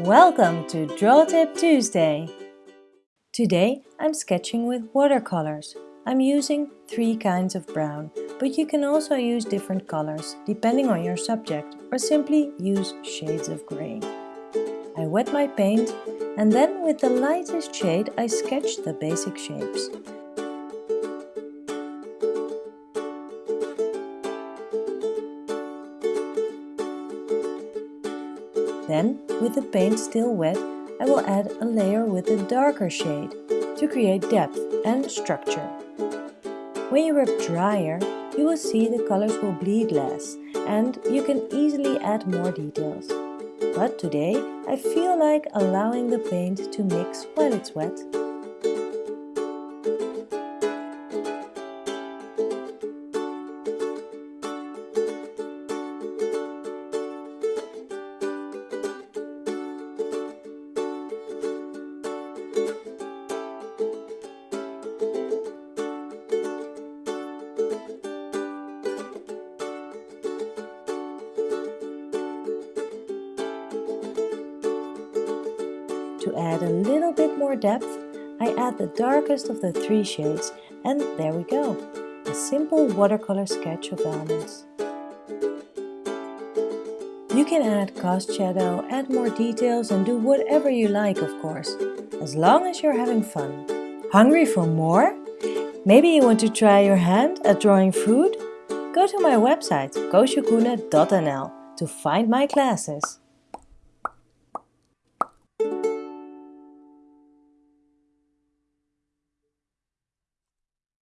Welcome to Draw Tip Tuesday! Today I'm sketching with watercolors. I'm using three kinds of brown, but you can also use different colors depending on your subject or simply use shades of grey. I wet my paint and then with the lightest shade I sketch the basic shapes. Then, with the paint still wet, I will add a layer with a darker shade to create depth and structure. When you rub drier, you will see the colors will bleed less and you can easily add more details. But today I feel like allowing the paint to mix while it's wet. To add a little bit more depth, I add the darkest of the three shades and there we go, a simple watercolor sketch of almonds. You can add cast shadow, add more details and do whatever you like of course, as long as you're having fun. Hungry for more? Maybe you want to try your hand at drawing food? Go to my website koosjekoene.nl to find my classes.